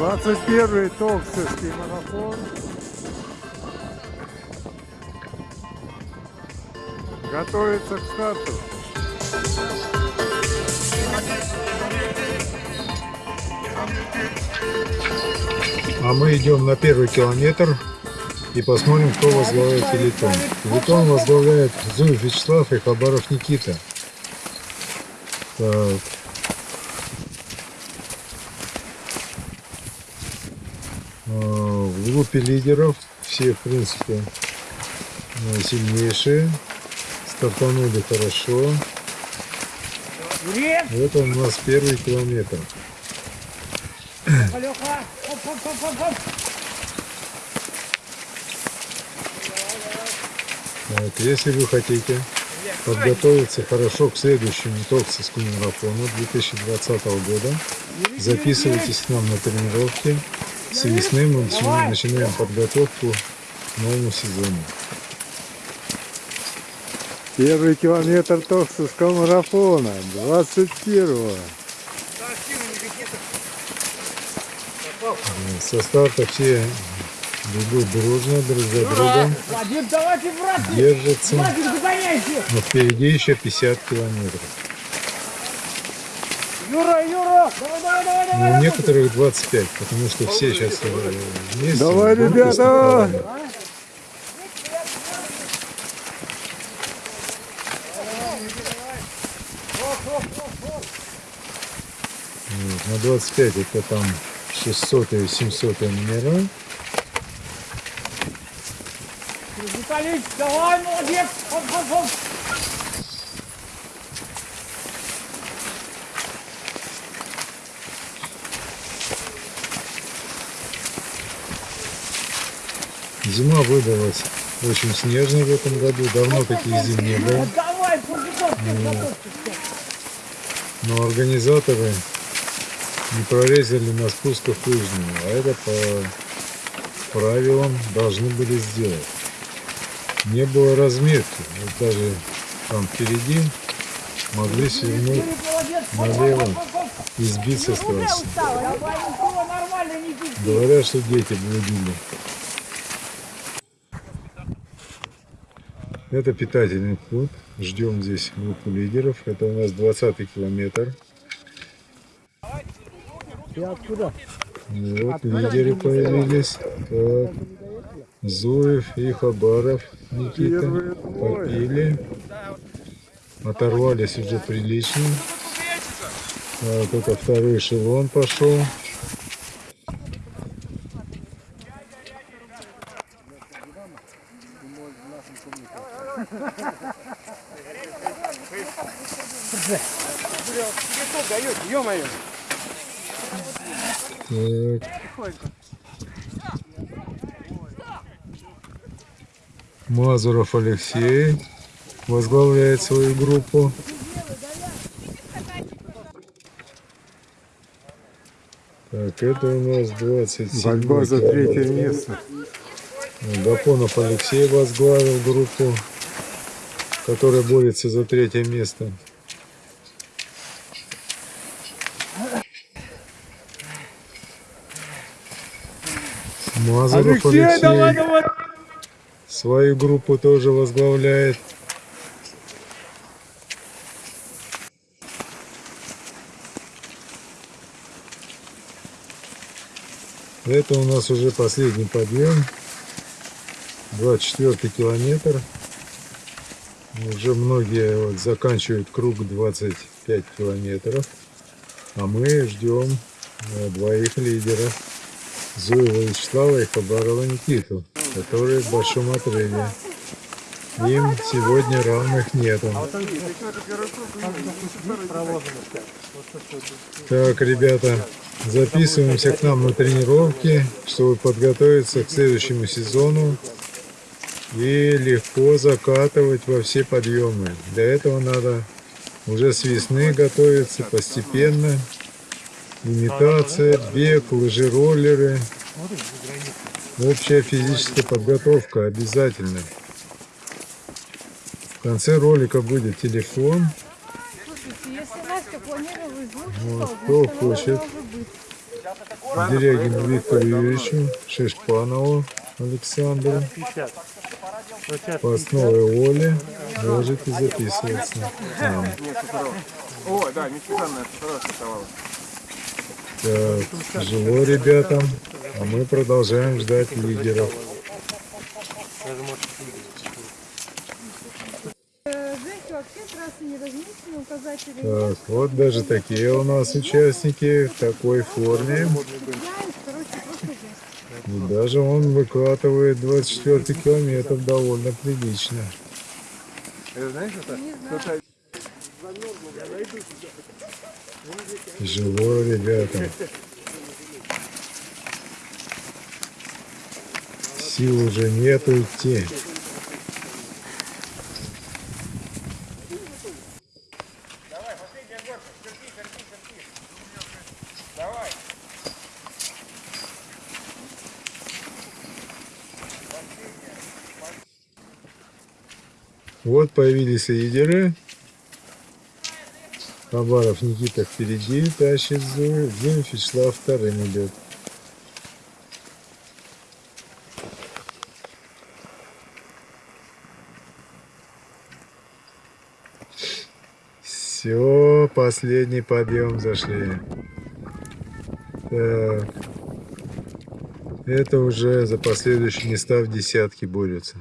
21-й Токсовский марафон. Готовится к старту. А мы идем на первый километр и посмотрим, кто возглавляет филитон. Филитон возглавляет Зуев Вячеслав и Хабаров Никита. Так. В группе лидеров все, в принципе, э, сильнейшие. Стартанули хорошо. Это у нас первый километр. Вот, если вы хотите подготовиться хорошо к следующему Токсовскому марафону 2020 года, записывайтесь к нам на тренировки. С весны мы начинаем, начинаем подготовку к новому сезону. Первый километр Токсовского марафона. 21-го. Со старта все бегут дружно, друг за другом, держатся, но впереди еще 50 километров. Юра, Юра! Давай, давай, давай, Ну, давай! у некоторых 25, потому что все сейчас вместе. Давай, ребята! Вот, На 25 это там 600 и 700 номера. Виталий, давай, молодец! Хоп, хоп, хоп! Зима выдалась очень снежной в этом году. Давно таких зим не было. Но организаторы не прорезали на спусках лыжную, а это по правилам должны были сделать. Не было разметки, вот даже там впереди могли свернуть налево и сбиться с трассы. Говорят, что дети блудили. Это питательный пункт. Ждем здесь группу лидеров. Это у нас 20 километр. Вот лидеры появились. Так. Зуев и Хабаров Никита попили. Оторвались уже прилично. Так, это второй эшелон пошел. Ё-моё! Так. Мазуров Алексей возглавляет свою группу. Так, это у нас 27 Борьба за третье место. Гапонов Алексей возглавил группу, которая борется за третье место. Мазуров Алексей, Алексей давай, давай! свою группу тоже возглавляет. Это у нас уже последний подъем. 24 километр. Уже многие вот заканчивают круг 25 километров. А мы ждем э, двоих лидеров. Зуева Вячеслава и Хабарова Никиту, которые в большом отрыве. Им сегодня равных нету. Так, ребята, записываемся к нам на тренировки, чтобы подготовиться к следующему сезону и легко закатывать во все подъемы. Для этого надо уже с весны готовиться постепенно. Имитация, бег, лыжи-роллеры. Общая физическая подготовка обязательно. В конце ролика будет телефон. Вот, то кто хочет. Дерягину Виктору Юрьевичу, Шишпанову Александру, Постновой Оле, можете записываться. А, О, да, хорошая. Так, тяжело ребятам, а мы продолжаем ждать лидеров. Так, вот даже такие у нас участники в такой форме. И даже он выкатывает 24 километр довольно прилично. Знаешь, это? Тяжело ребятам. Сил уже нету идти. Вот появились лидеры. Хабаров Никита впереди тащит Зою. Дим вторым идет. Все, последний подъем зашли. Так. Это уже за последующие места в десятке борются.